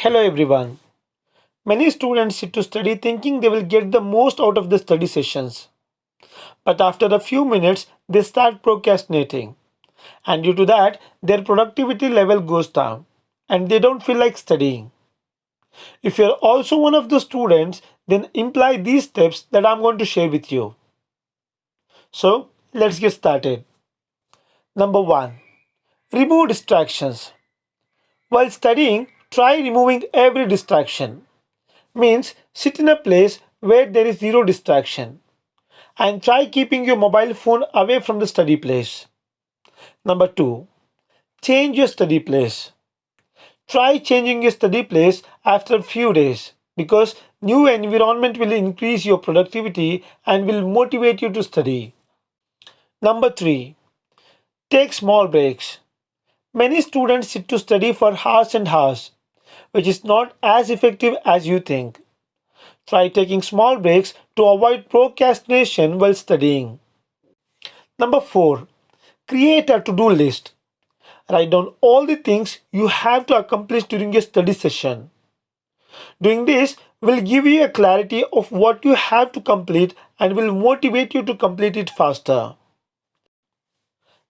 Hello everyone. Many students sit to study thinking they will get the most out of the study sessions. But after a few minutes, they start procrastinating. And due to that, their productivity level goes down and they don't feel like studying. If you're also one of the students, then imply these steps that I'm going to share with you. So let's get started. Number one, remove distractions. While studying, try removing every distraction. Means sit in a place where there is zero distraction and try keeping your mobile phone away from the study place. Number 2. Change your study place. Try changing your study place after a few days because new environment will increase your productivity and will motivate you to study. Number 3. Take small breaks. Many students sit to study for hours and hours which is not as effective as you think. Try taking small breaks to avoid procrastination while studying. Number 4. Create a to-do list. Write down all the things you have to accomplish during your study session. Doing this will give you a clarity of what you have to complete and will motivate you to complete it faster.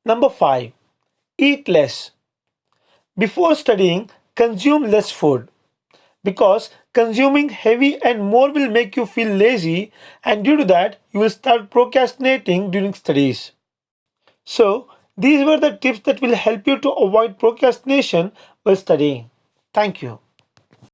Number 5. Eat less. Before studying, consume less food because consuming heavy and more will make you feel lazy and due to that you will start procrastinating during studies. So these were the tips that will help you to avoid procrastination while studying. Thank you.